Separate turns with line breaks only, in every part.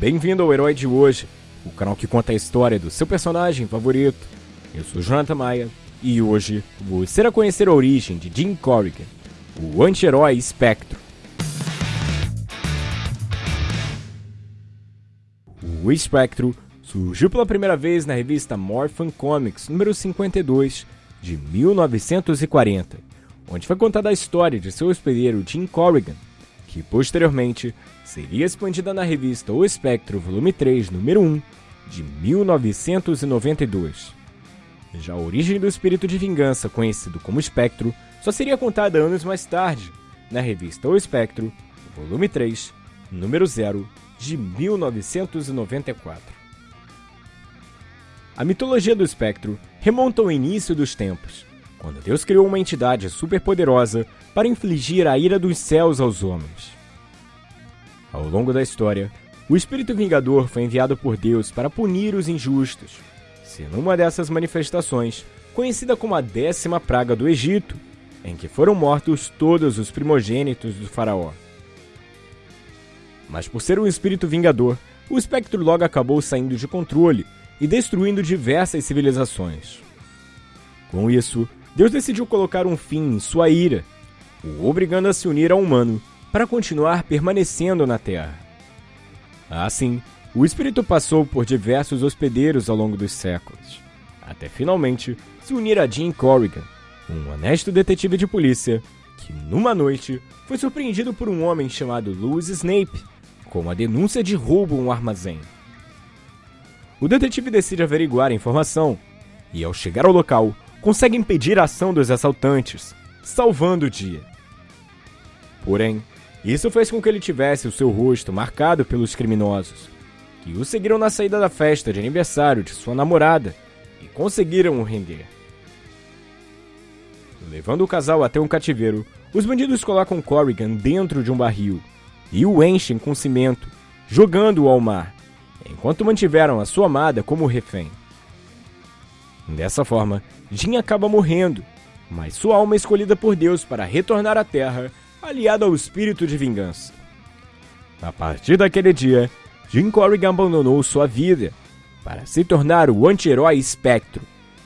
Bem-vindo ao Herói de Hoje, o canal que conta a história do seu personagem favorito. Eu sou Jonathan Maia e hoje você irá conhecer a origem de Jim Corrigan, o anti-herói Espectro. O Espectro surgiu pela primeira vez na revista Morphin Comics número 52 de 1940, onde foi contada a história de seu hospedeiro Jim Corrigan, que posteriormente seria expandida na revista O Espectro, volume 3, número 1, de 1992. Já a origem do espírito de vingança, conhecido como Espectro, só seria contada anos mais tarde, na revista O Espectro, volume 3, número 0, de 1994. A mitologia do espectro remonta ao início dos tempos, quando Deus criou uma entidade superpoderosa para infligir a ira dos céus aos homens. Ao longo da história, o Espírito Vingador foi enviado por Deus para punir os injustos, sendo uma dessas manifestações conhecida como a décima praga do Egito, em que foram mortos todos os primogênitos do faraó. Mas por ser um espírito vingador, o espectro logo acabou saindo de controle e destruindo diversas civilizações. Com isso, Deus decidiu colocar um fim em sua ira, o obrigando a se unir ao humano para continuar permanecendo na Terra. Assim, o espírito passou por diversos hospedeiros ao longo dos séculos, até finalmente se unir a Jim Corrigan, um honesto detetive de polícia que, numa noite, foi surpreendido por um homem chamado Louis Snape com uma denúncia de roubo em um armazém. O detetive decide averiguar a informação e, ao chegar ao local, consegue impedir a ação dos assaltantes, salvando o dia. Porém, isso fez com que ele tivesse o seu rosto marcado pelos criminosos, que o seguiram na saída da festa de aniversário de sua namorada e conseguiram o render. Levando o casal até um cativeiro, os bandidos colocam Corrigan dentro de um barril e o enchem com cimento, jogando-o ao mar, enquanto mantiveram a sua amada como refém. Dessa forma, Jim acaba morrendo, mas sua alma é escolhida por Deus para retornar à Terra, aliada ao espírito de vingança. A partir daquele dia, Jim Corrigan abandonou sua vida para se tornar o anti-herói Espectro,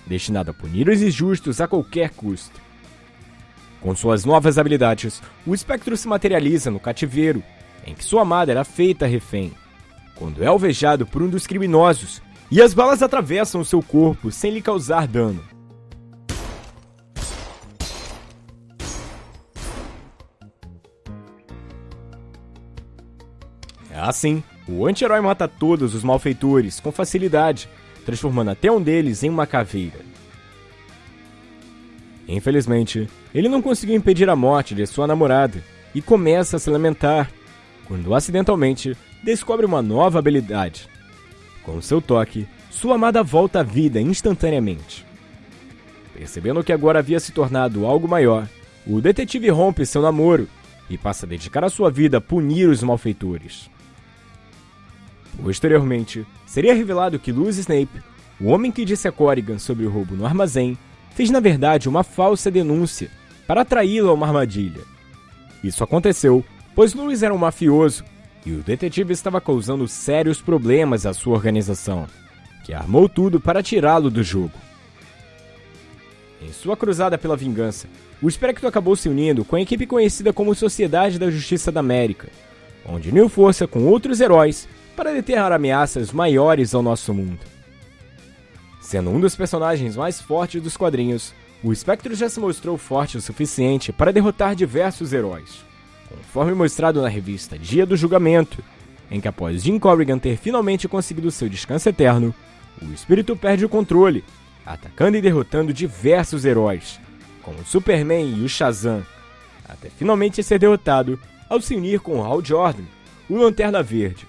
destinado a punir os injustos a qualquer custo. Com suas novas habilidades, o espectro se materializa no cativeiro, em que sua amada era feita refém, quando é alvejado por um dos criminosos e as balas atravessam seu corpo sem lhe causar dano. Assim, o anti-herói mata todos os malfeitores com facilidade, transformando até um deles em uma caveira. Infelizmente, ele não conseguiu impedir a morte de sua namorada e começa a se lamentar quando acidentalmente descobre uma nova habilidade. Com seu toque, sua amada volta à vida instantaneamente. Percebendo que agora havia se tornado algo maior, o detetive rompe seu namoro e passa a dedicar a sua vida a punir os malfeitores. Posteriormente, seria revelado que Luz Snape, o homem que disse a Corrigan sobre o roubo no armazém, fez na verdade uma falsa denúncia para atraí-lo a uma armadilha. Isso aconteceu pois Lewis era um mafioso e o detetive estava causando sérios problemas à sua organização, que armou tudo para tirá-lo do jogo. Em sua cruzada pela vingança, o Espectro acabou se unindo com a equipe conhecida como Sociedade da Justiça da América, onde uniu força com outros heróis para deterrar ameaças maiores ao nosso mundo. Sendo um dos personagens mais fortes dos quadrinhos, o Espectro já se mostrou forte o suficiente para derrotar diversos heróis, conforme mostrado na revista Dia do Julgamento, em que após Jim Corrigan ter finalmente conseguido seu descanso eterno, o espírito perde o controle, atacando e derrotando diversos heróis, como Superman e o Shazam, até finalmente ser derrotado ao se unir com Hal Jordan, o Lanterna Verde,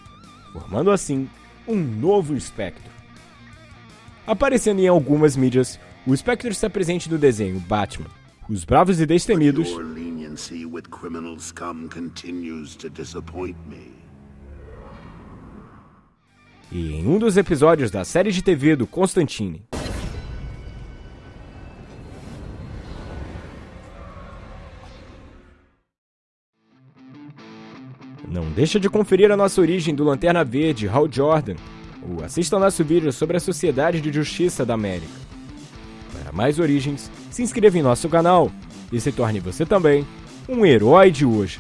formando assim um novo espectro. Aparecendo em algumas mídias, o espectro está presente no desenho Batman, Os Bravos e Destemidos. E em um dos episódios da série de TV do Constantine. Não deixa de conferir a nossa origem do Lanterna Verde, Hal Jordan, ou assista nosso vídeo sobre a Sociedade de Justiça da América. Para mais origens, se inscreva em nosso canal e se torne você também um herói de hoje.